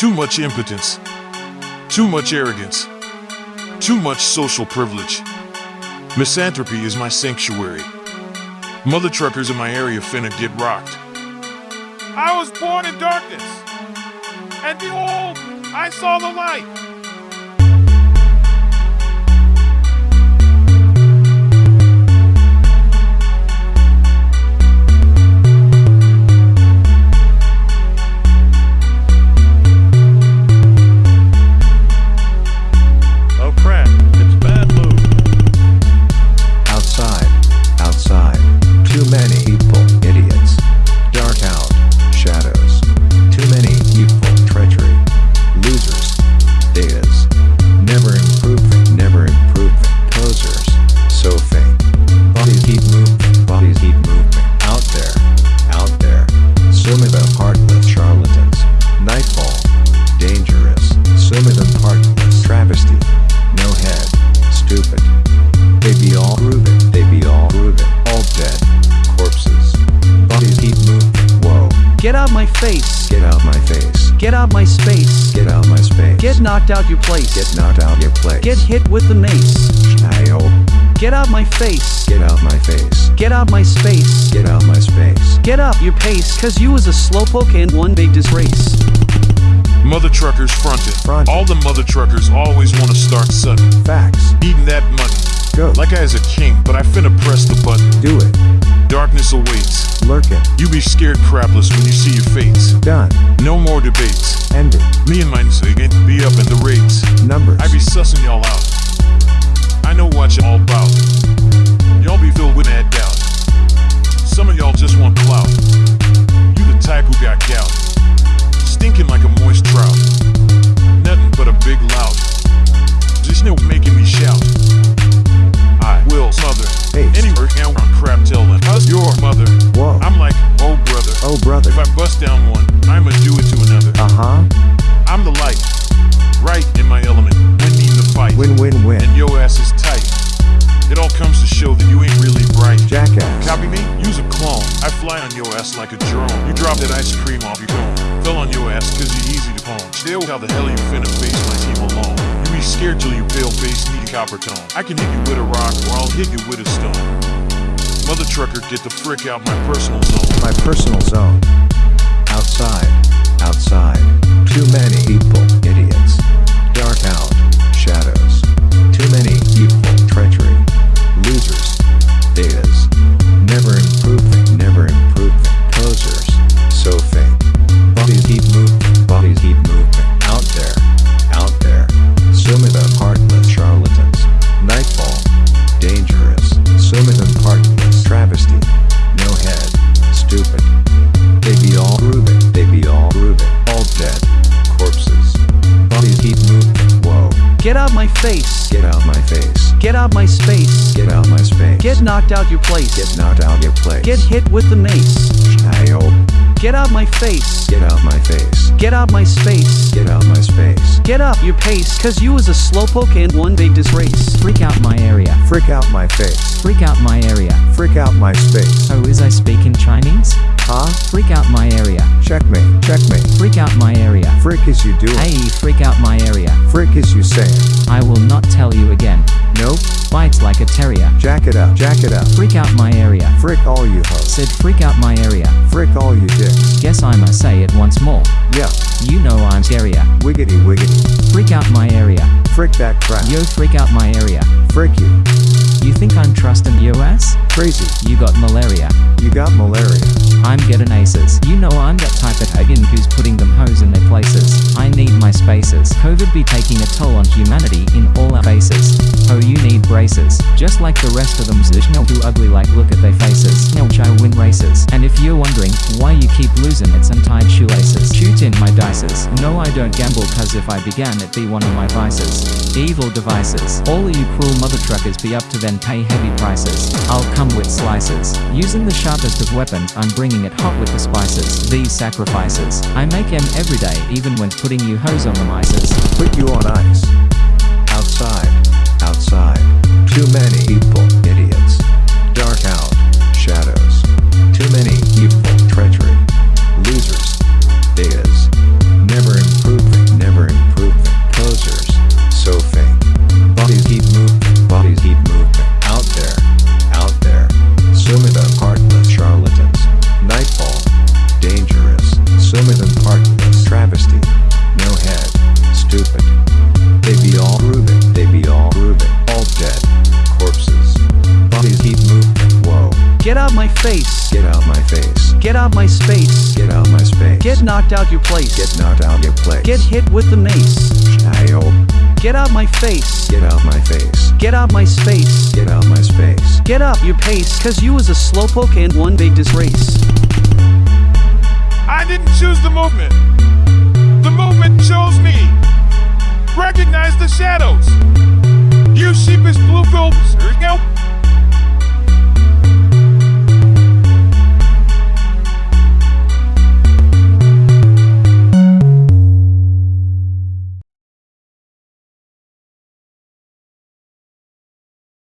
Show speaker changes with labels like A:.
A: Too much impotence. Too much arrogance. Too much social privilege. Misanthropy is my sanctuary. Mother truckers in my area finna get rocked.
B: I was born in darkness, and behold, I saw the light.
C: Of them heartless charlatans. Nightfall. Dangerous. Of them. Travesty. No head. Stupid. They be all grooving, they be all grooving, all dead. Corpses. Bodies keep moving. Whoa.
D: Get out my face.
C: Get out my face.
D: Get out my space.
C: Get out my space.
D: Get knocked out your place.
C: Get knocked out your place.
D: Get hit with the mace.
C: Ayo.
D: Get out my face.
C: Get out my face.
D: Get out my space.
C: Get out my space.
D: Get up your pace, cause you was a slowpoke and one big disgrace.
A: Mother truckers fronted.
C: Fronted.
A: All the mother truckers always wanna start sudden.
C: Facts.
A: Eating that money.
C: Go.
A: Like I is a king, but I finna press the button.
C: Do it.
A: Darkness awaits.
C: Lurking.
A: You be scared crapless when you see your fates.
C: Done.
A: No more debates.
C: Ended.
A: Me and my again be up in the rates.
C: Numbers.
A: I be sussing y'all out. I know what y'all about. Y'all be filled with mad doubt. Some of y'all just want clout. You the type who got gout. Stinking like a moist trout. Nothing but a big lout. Just no making me shout. I will smother.
C: Hey.
A: Any work now on crap telling. Cause your mother.
C: Whoa.
A: I'm like, oh brother.
C: Oh, brother.
A: If I bust down one,
C: Jackass.
A: Copy me? Use a clone. I fly on your ass like a drone. You drop that ice cream off your cone. Fell on your ass cause you're easy to pwn. Still, how the hell you finna face my team alone? You be scared till you pale face need a copper tone. I can hit you with a rock or I'll hit you with a stone. Mother trucker, get the frick out my personal zone.
C: My personal zone. Outside, outside. Too many people, idiots. Dark out,
D: Get out my face.
C: Get out my face.
D: Get out my space.
C: Get out my space.
D: Get knocked out your place.
C: Get knocked out your place.
D: Get hit with the mace.
C: Ayo.
D: Get out my face.
C: Get out my face.
D: Get out my space.
C: Get out my space.
D: Get up your pace, cause you was a slowpoke and one big disgrace.
E: Freak out my area.
C: Frick out my face.
E: Freak out my area.
C: Frick out my space.
E: Oh, is I speak in Chinese?
C: Huh?
E: Freak out my area.
C: Checkmate. Checkmate.
E: Freak out my area.
C: Frick is you doing.
E: Hey, freak out my area.
C: Frick is you saying.
E: I will not tell you again.
C: Nope.
E: Bites like a terrier.
C: Jack it up. Jack it up.
E: Freak out my area.
C: Frick all you hoes.
E: Said freak out my area.
C: Frick all you dicks.
E: Guess I must say it once more.
C: Yeah.
E: You know I'm scarier.
C: Wiggity wiggity.
E: Freak out my area.
C: Frick that crap.
E: Yo, freak out my area.
C: Frick you.
E: You think I'm trusting US?
C: Crazy.
E: You got malaria.
C: You got malaria.
E: I'm getting aces. You know I'm that type of hagen who's putting them hoes in their places. I need my spaces. COVID be taking a toll on humanity in all our faces. Oh, you need braces. Just like the rest of them, zish no too ugly like look at their No, I don't gamble, cause if I began, it'd be one of my vices. Evil devices. All of you cruel mother truckers be up to then pay heavy prices. I'll come with slices. Using the sharpest of weapons, I'm bringing it hot with the spices. These sacrifices. I make them every day, even when putting you hoes on the mices.
C: Put you on ice. Outside. Outside. Too many people. Idiots. Dark out. Shadows. Too many people.
D: Face.
C: Get out my face.
D: Get out my space.
C: Get out my space.
D: Get knocked out your place.
C: Get knocked out your place.
D: Get hit with the mace.
C: Child.
D: Get out my face.
C: Get out my face.
D: Get out my space.
C: Get out my space.
D: Get up your pace, cause you was a slowpoke and one big disgrace.
A: I didn't choose the movement. The movement chose me. Recognize the shadows. You sheepish blue bulbs